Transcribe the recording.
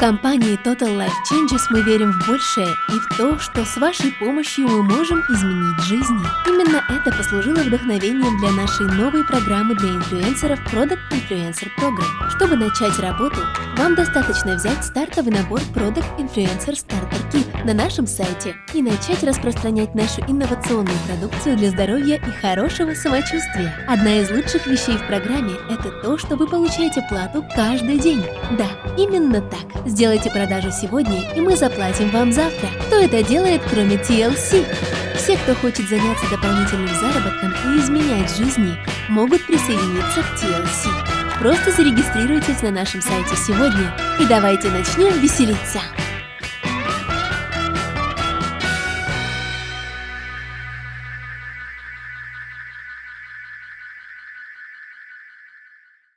компании Total Life Changes мы верим в большее и в то, что с вашей помощью мы можем изменить жизни. Именно это послужило вдохновением для нашей новой программы для инфлюенсеров Product Influencer Program. Чтобы начать работу, вам достаточно взять стартовый набор Product Influencer Starter Kit на нашем сайте и начать распространять нашу инновационную продукцию для здоровья и хорошего самочувствия. Одна из лучших вещей в программе – это то, что вы получаете плату каждый день. Да, именно так. Сделайте продажу сегодня, и мы заплатим вам завтра. Кто это делает, кроме TLC? Все, кто хочет заняться дополнительным заработком и изменять жизни, могут присоединиться к TLC. Просто зарегистрируйтесь на нашем сайте сегодня и давайте начнем веселиться!